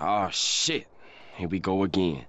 Oh shit. Here we go again.